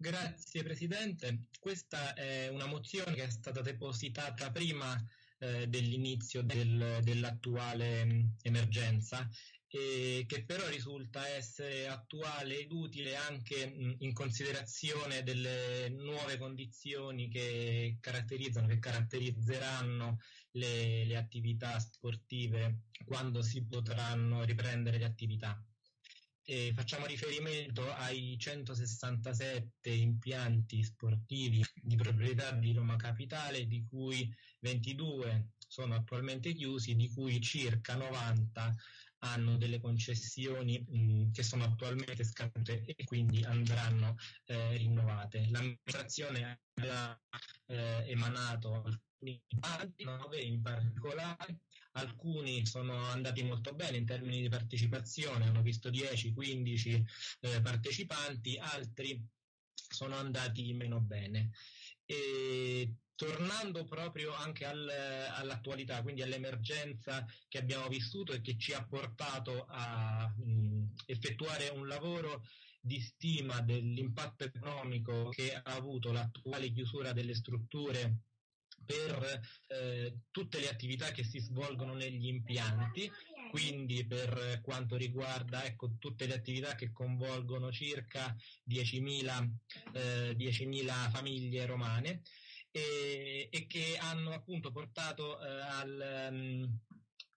Grazie Presidente. Questa è una mozione che è stata depositata prima eh, dell'inizio del, dell'attuale mm, emergenza e che però risulta essere attuale ed utile anche mh, mm, in considerazione delle nuove condizioni che caratterizzano, che caratterizzeranno le, le attività sportive quando si potranno riprendere le attività eh, facciamo riferimento ai 167 impianti sportivi di proprietà di Roma Capitale, di cui 22 sono attualmente chiusi, di cui circa 90 hanno delle concessioni mh, che sono attualmente scadute e quindi andranno eh, rinnovate. L'amministrazione ha eh, emanato alcuni bandi, 9 in particolare, alcuni sono andati molto bene in termini di partecipazione, hanno visto 10-15 eh, partecipanti, altri sono andati meno bene. E tornando proprio anche al, all'attualità, quindi all'emergenza che abbiamo vissuto e che ci ha portato a mh, effettuare un lavoro di stima dell'impatto economico che ha avuto l'attuale chiusura delle strutture per eh, tutte le attività che si svolgono negli impianti, quindi per quanto riguarda ecco, tutte le attività che coinvolgono circa 10.000, eh, 10.000 famiglie romane e, e, che hanno appunto portato eh, al... Um,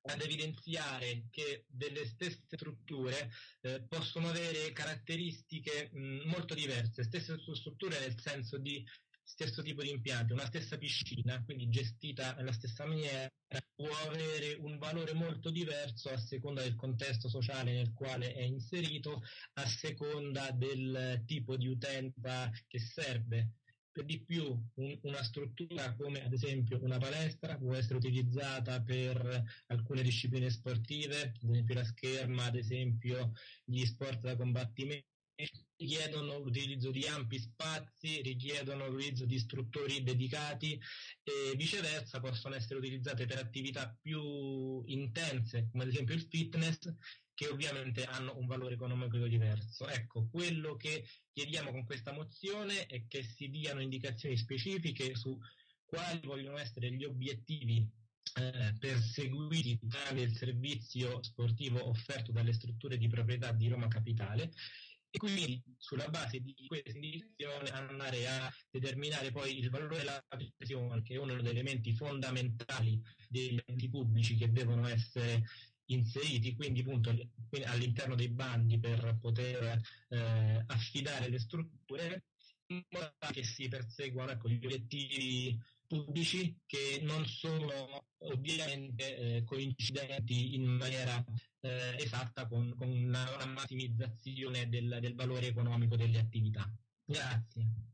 ad evidenziare che delle stesse strutture eh, possono avere caratteristiche mh, molto diverse, stesse strutture nel senso di stesso tipo di impianti, una stessa piscina, quindi gestita nella stessa maniera, può avere un valore molto diverso a seconda del contesto sociale nel quale è inserito, a seconda del tipo di utenza che serve. Per di più un, una struttura come ad esempio una palestra può essere utilizzata per alcune discipline sportive, ad esempio la scherma, ad esempio gli sport da combattimento richiedono l'utilizzo di ampi spazi, richiedono l'utilizzo di istruttori dedicati e viceversa possono essere utilizzate per attività più intense, come ad esempio il fitness, che ovviamente hanno un valore economico diverso. Ecco, quello che chiediamo con questa mozione è che si diano indicazioni specifiche su quali vogliono essere gli obiettivi eh, perseguiti tramite il servizio sportivo offerto dalle strutture di proprietà di Roma Capitale e quindi sulla base di questa indicazione andare a determinare poi il valore della pressione che è uno degli elementi fondamentali degli enti pubblici che devono essere inseriti quindi appunto all'interno dei bandi per poter eh, affidare le strutture in modo che si perseguano ecco, gli obiettivi pubblici che non sono ovviamente eh, coincidenti in maniera eh, esatta con, con una, massimizzazione del, del valore economico delle attività. Grazie.